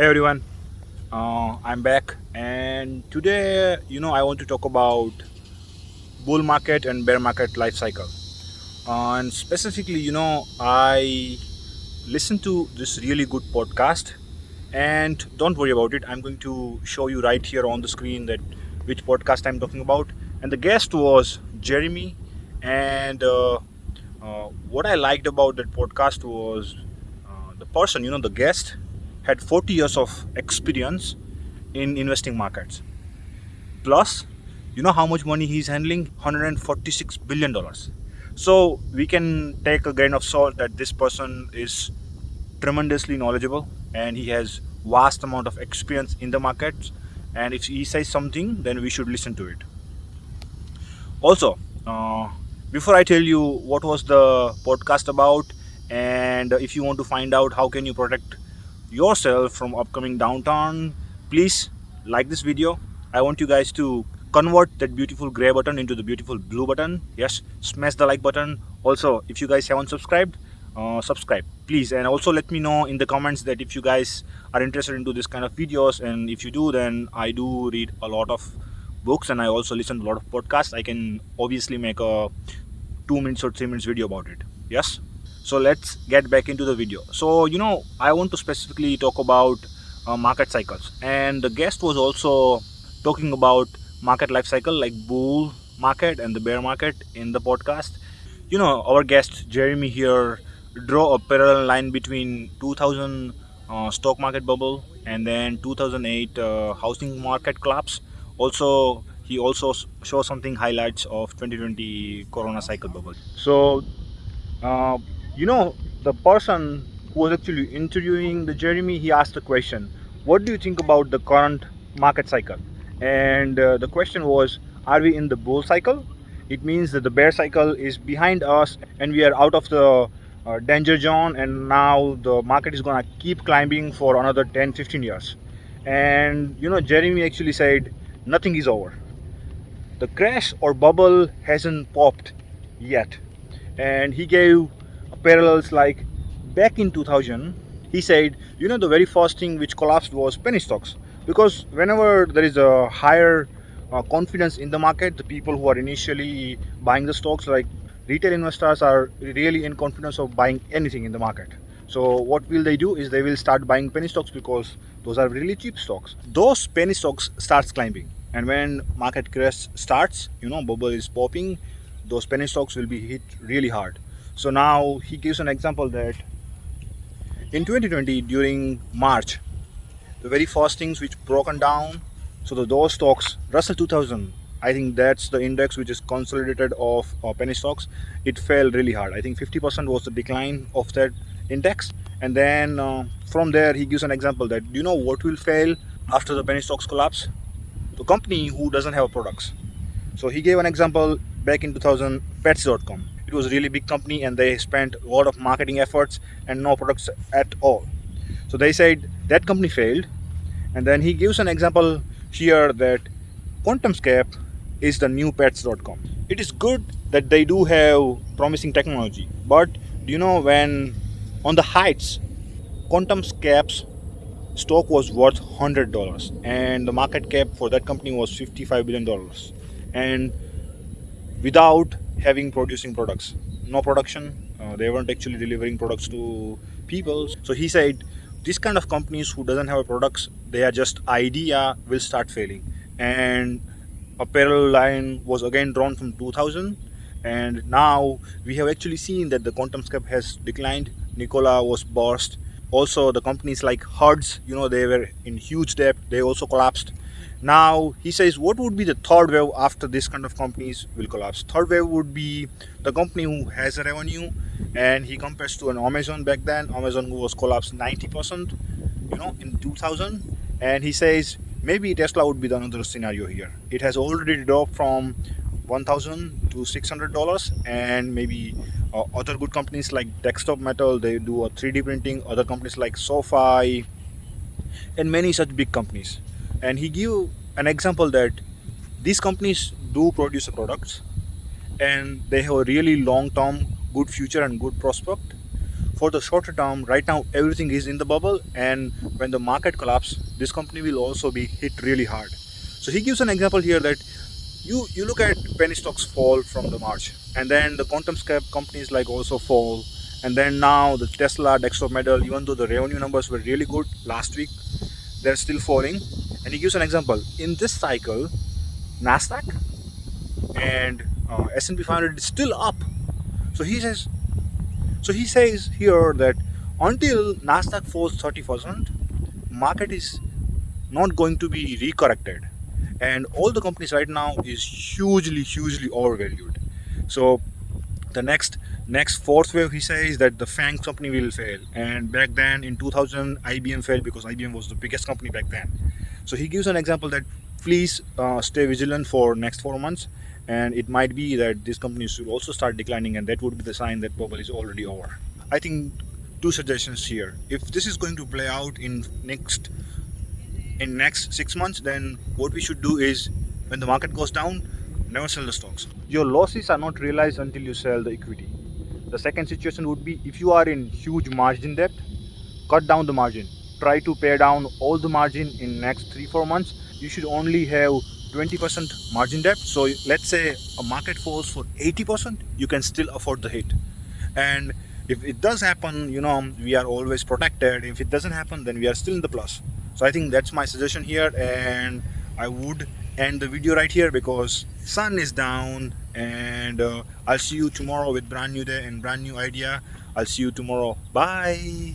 Hey everyone, uh, I'm back, and today, you know, I want to talk about bull market and bear market life cycle. Uh, and specifically, you know, I listened to this really good podcast, and don't worry about it. I'm going to show you right here on the screen that which podcast I'm talking about. And the guest was Jeremy, and uh, uh, what I liked about that podcast was uh, the person, you know, the guest had 40 years of experience in investing markets. Plus, you know how much money he's handling? 146 billion dollars. So we can take a grain of salt that this person is tremendously knowledgeable and he has vast amount of experience in the markets and if he says something then we should listen to it also uh, before i tell you what was the podcast about and if you want to find out how can you protect yourself from upcoming downtown, please like this video. I want you guys to convert that beautiful gray button into the beautiful blue button. Yes smash the like button. Also if you guys haven't subscribed uh, subscribe please. And also let me know in the comments that if you guys are interested into this kind of videos and if you do then i do read a lot of books and i also listen to a lot of podcasts. I can obviously make a two minutes or three minutes video about it. Yes so let's get back into the video. So you know i want to specifically talk about uh, market cycles. And the guest was also talking about market life cycle like bull market and the bear market in the podcast. You know our guest jeremy here draw a parallel line between 2000 uh, stock market bubble and then 2008 uh, housing market collapse. Also he also show something highlights of 2020 corona cycle bubble. So uh, you know the person who was actually interviewing the jeremy he asked the question. What do you think about the current market cycle? And uh, the question was are we in the bull cycle? It means that the bear cycle is behind us and we are out of the uh, danger zone and now the market is gonna keep climbing for another 10 15 years. And you know jeremy actually said nothing is over. The crash or bubble hasn't popped yet. And he gave parallels like back in 2000 he said you know the very first thing which collapsed was penny stocks. Because whenever there is a higher uh, confidence in the market the people who are initially buying the stocks like retail investors are really in confidence of buying anything in the market. So what will they do is they will start buying penny stocks because those are really cheap stocks. Those penny stocks starts climbing. And when market crash starts you know bubble is popping those penny stocks will be hit really hard so now he gives an example that in 2020 during March, the very first things which broken down, so the those stocks, Russell 2000, I think that's the index which is consolidated of uh, penny stocks. It fell really hard. I think 50% was the decline of that index. And then uh, from there, he gives an example that you know what will fail after the penny stocks collapse? The company who doesn't have products. So he gave an example back in 2000, Pets.com it was a really big company and they spent a lot of marketing efforts and no products at all. So they said that company failed. And then he gives an example here that quantumscape is the new pets.com it is good that they do have promising technology but do you know when on the heights quantumscape's stock was worth $100 and the market cap for that company was $55 billion and without having producing products. No production uh, they weren't actually delivering products to people. So he said this kind of companies who doesn't have products they are just idea will start failing. And a parallel line was again drawn from 2000 and now we have actually seen that the quantum QuantumScape has declined. Nikola was burst also the companies like hertz you know they were in huge debt they also collapsed. Now he says what would be the third wave after this kind of companies will collapse? Third wave would be the company who has a revenue and he compares to an amazon back then. Amazon who was collapsed 90 percent you know in 2000 and he says maybe tesla would be the another scenario here. It has already dropped from 1000 to 600 dollars and maybe uh, other good companies like desktop metal they do a 3d printing. Other companies like sofi and many such big companies. And he give an example that these companies do produce products and they have a really long-term good future and good prospect. For the shorter term right now everything is in the bubble and when the market collapse this company will also be hit really hard. So he gives an example here that you you look at penny stocks fall from the march and then the quantum companies like also fall and then now the tesla desktop metal even though the revenue numbers were really good last week they're still falling. And he gives an example. In this cycle nasdaq and uh, s&p 500 is still up. So he says so he says here that until nasdaq falls 30 percent market is not going to be recorrected and all the companies right now is hugely hugely overvalued. So the next next fourth wave he says that the fang company will fail. And back then in 2000 ibm failed because ibm was the biggest company back then. So he gives an example that please uh, stay vigilant for next four months. And it might be that these companies will also start declining and that would be the sign that bubble is already over. I think two suggestions here. If this is going to play out in next in next six months then what we should do is when the market goes down never sell the stocks. Your losses are not realized until you sell the equity. The second situation would be if you are in huge margin debt cut down the margin. Try to pay down all the margin in next three four months. You should only have 20% margin debt. So let's say a market falls for 80% you can still afford the hit. And if it does happen you know we are always protected. If it doesn't happen then we are still in the plus so i think that's my suggestion here and i would end the video right here because sun is down and uh, i'll see you tomorrow with brand new day and brand new idea. I'll see you tomorrow. Bye